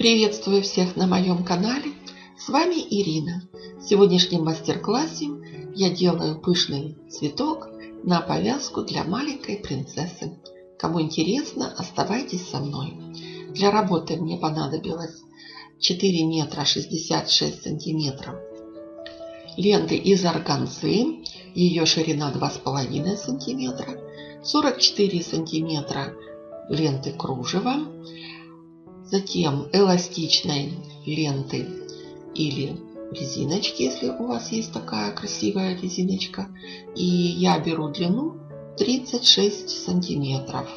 Приветствую всех на моем канале. С вами Ирина. В сегодняшнем мастер-классе я делаю пышный цветок на повязку для маленькой принцессы. Кому интересно, оставайтесь со мной. Для работы мне понадобилось 4 метра 66 сантиметров ленты из органзы. Ее ширина 2,5 сантиметра. 44 сантиметра ленты кружева затем эластичной ленты или резиночки, если у вас есть такая красивая резиночка. И я беру длину 36 сантиметров.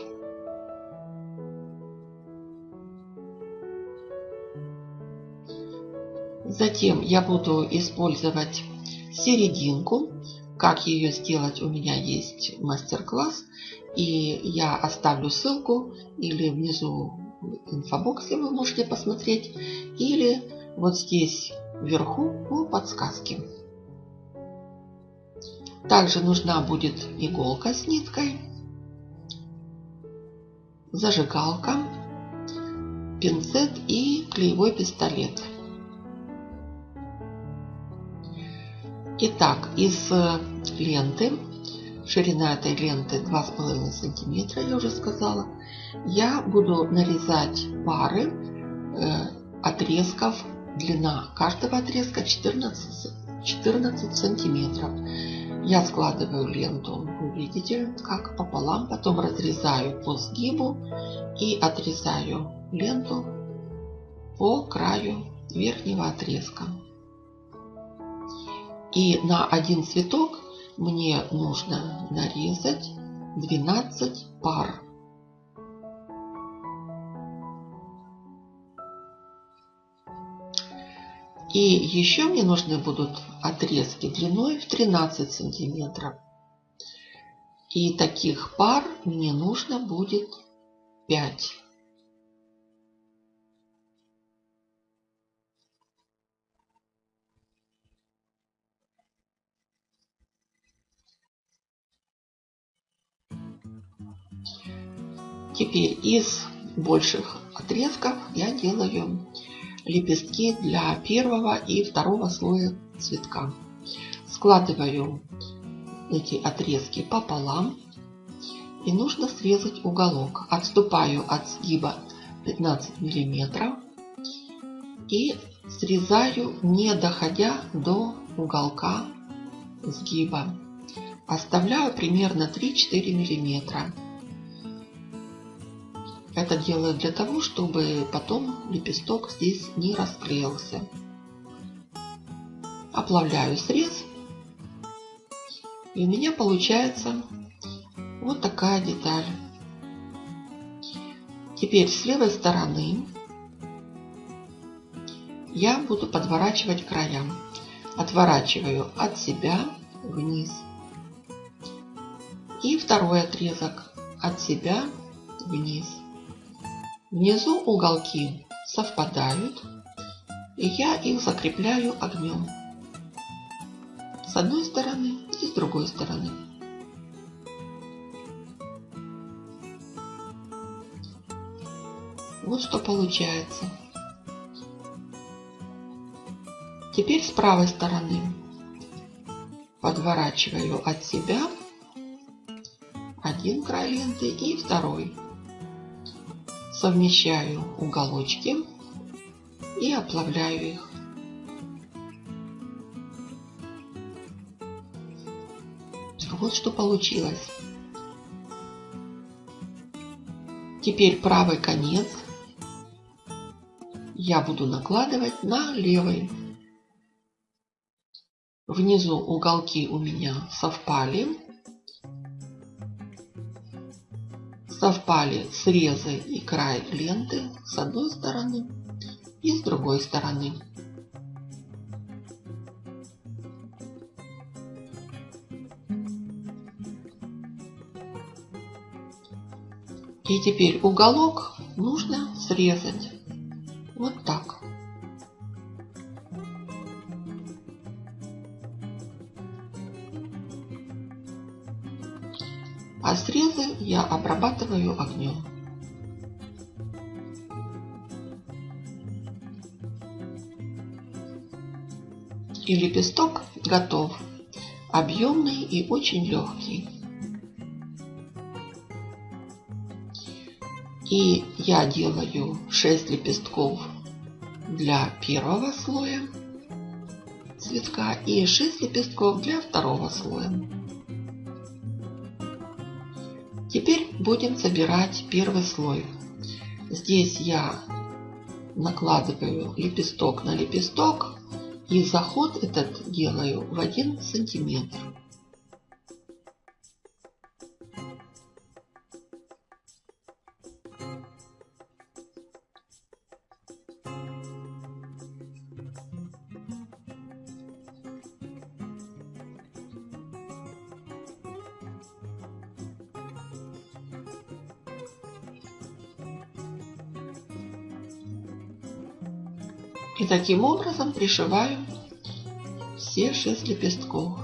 Затем я буду использовать серединку. Как ее сделать, у меня есть мастер-класс. И я оставлю ссылку или внизу инфобоксе вы можете посмотреть, или вот здесь вверху по подсказке. Также нужна будет иголка с ниткой, зажигалка, пинцет и клеевой пистолет. Итак, из ленты Ширина этой ленты 2,5 сантиметра, я уже сказала. Я буду нарезать пары э, отрезков. Длина каждого отрезка 14, 14 сантиметров. Я складываю ленту, вы видите, как пополам, потом разрезаю по сгибу и отрезаю ленту по краю верхнего отрезка. И на один цветок мне нужно нарезать 12 пар. И еще мне нужны будут отрезки длиной в 13 сантиметров. И таких пар мне нужно будет 5. Теперь из больших отрезков я делаю лепестки для первого и второго слоя цветка. Складываю эти отрезки пополам. И нужно срезать уголок. Отступаю от сгиба 15 миллиметров. И срезаю, не доходя до уголка сгиба. Оставляю примерно 3-4 миллиметра. Это делаю для того, чтобы потом лепесток здесь не расклеился. Оплавляю срез. И у меня получается вот такая деталь. Теперь с левой стороны я буду подворачивать края. Отворачиваю от себя вниз. И второй отрезок от себя вниз. Внизу уголки совпадают, и я их закрепляю огнем. С одной стороны и с другой стороны. Вот что получается. Теперь с правой стороны подворачиваю от себя один край ленты и второй совмещаю уголочки и оплавляю их. Вот что получилось. Теперь правый конец я буду накладывать на левый. Внизу уголки у меня совпали. Совпали срезы и край ленты с одной стороны и с другой стороны. И теперь уголок нужно срезать я обрабатываю огнем. И лепесток готов. Объемный и очень легкий. И я делаю 6 лепестков для первого слоя цветка и 6 лепестков для второго слоя. Теперь будем собирать первый слой. Здесь я накладываю лепесток на лепесток и заход этот делаю в 1 сантиметр. И таким образом пришиваю все шесть лепестков.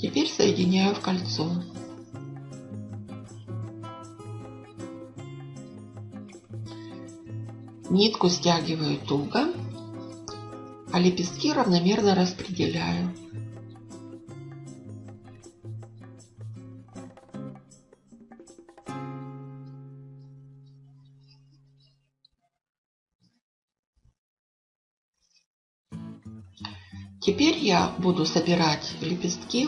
Теперь соединяю в кольцо. Нитку стягиваю туго, а лепестки равномерно распределяю. Теперь я буду собирать лепестки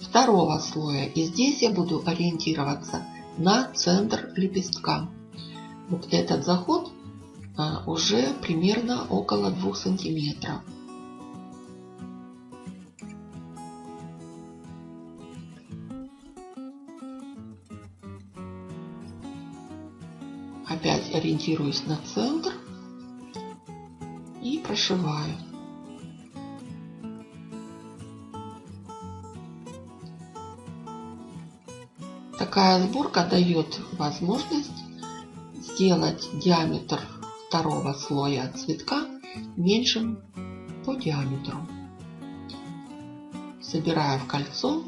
второго слоя. И здесь я буду ориентироваться на центр лепестка. Вот этот заход а, уже примерно около 2 сантиметров. Опять ориентируюсь на центр и прошиваю. Такая сборка дает возможность сделать диаметр второго слоя цветка меньшим по диаметру. Собираю в кольцо.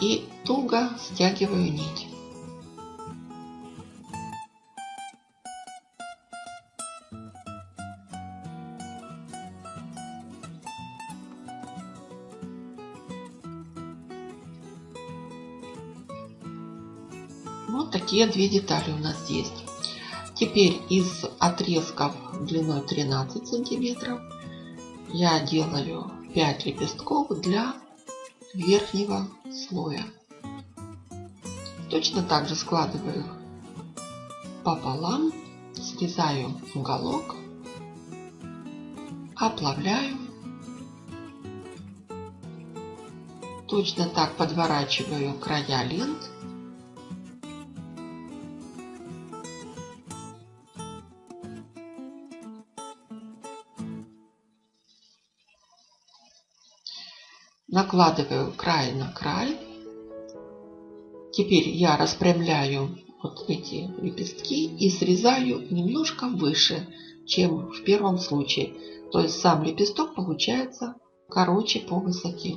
И туго стягиваю нить. Вот такие две детали у нас есть. Теперь из отрезков длиной 13 сантиметров я делаю 5 лепестков для верхнего слоя. Точно так же складываю их пополам, срезаю уголок, оплавляю. Точно так подворачиваю края лент накладываю край на край. Теперь я распрямляю вот эти лепестки и срезаю немножко выше, чем в первом случае. То есть сам лепесток получается короче по высоте.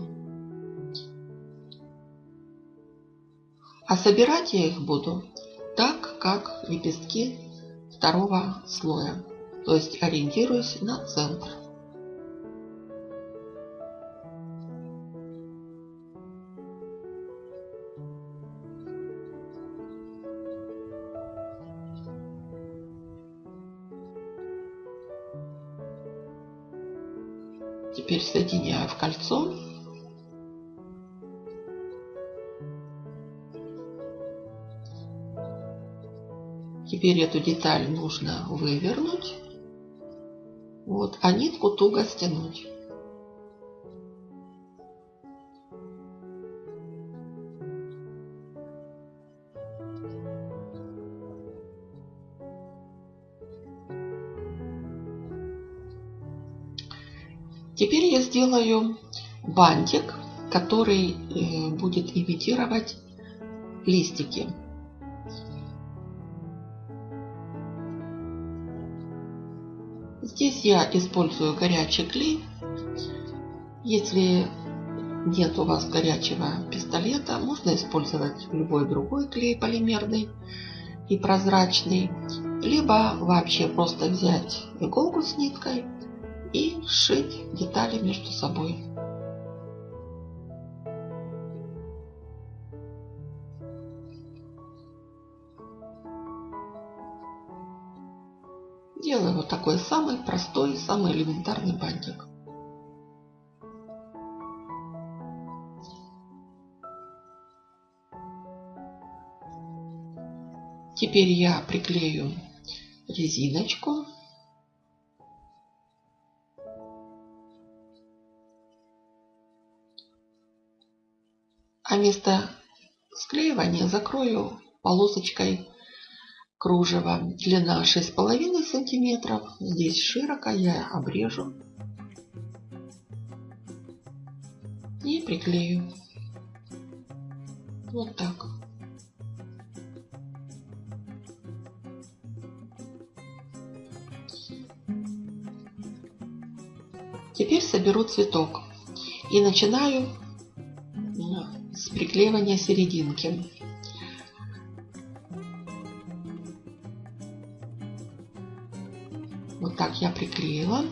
А собирать я их буду так, как лепестки второго слоя. То есть ориентируюсь на центр. Теперь соединяю в кольцо. Теперь эту деталь нужно вывернуть. Вот, а нитку туго стянуть. Теперь я сделаю бантик, который э, будет имитировать листики. Здесь я использую горячий клей Если нет у вас горячего пистолета, можно использовать любой другой клей полимерный и прозрачный, либо вообще просто взять иголку с ниткой и сшить детали между собой. Делаю вот такой самый простой, самый элементарный бантик. Теперь я приклею резиночку. А место склеивания закрою полосочкой кружева. Длина 6,5 сантиметров. Здесь широко я обрежу и приклею. Вот так. Теперь соберу цветок и начинаю приклеивания серединки. Вот так я приклеила.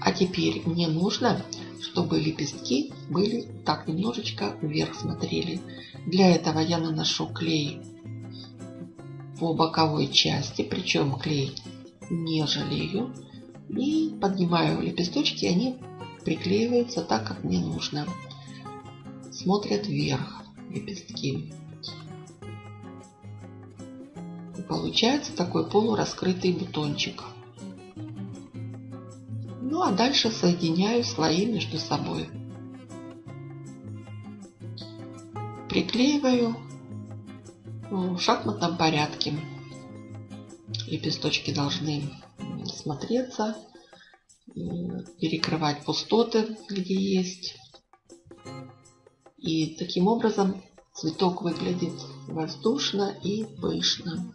А теперь мне нужно, чтобы лепестки были так немножечко вверх смотрели. Для этого я наношу клей по боковой части, причем клей не жалею. И поднимаю лепесточки, они приклеиваются так, как мне нужно. Смотрят вверх лепестки. И получается такой полураскрытый бутончик. Ну а дальше соединяю слои между собой. Приклеиваю в шахматном порядке. Лепесточки должны смотреться, перекрывать пустоты, где есть. И таким образом цветок выглядит воздушно и пышно.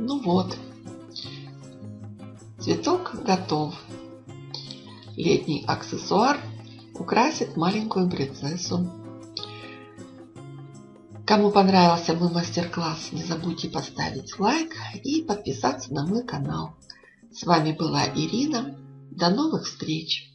Ну вот, цветок готов. Летний аксессуар украсит маленькую принцессу. Кому понравился мой мастер-класс, не забудьте поставить лайк и подписаться на мой канал. С вами была Ирина. До новых встреч!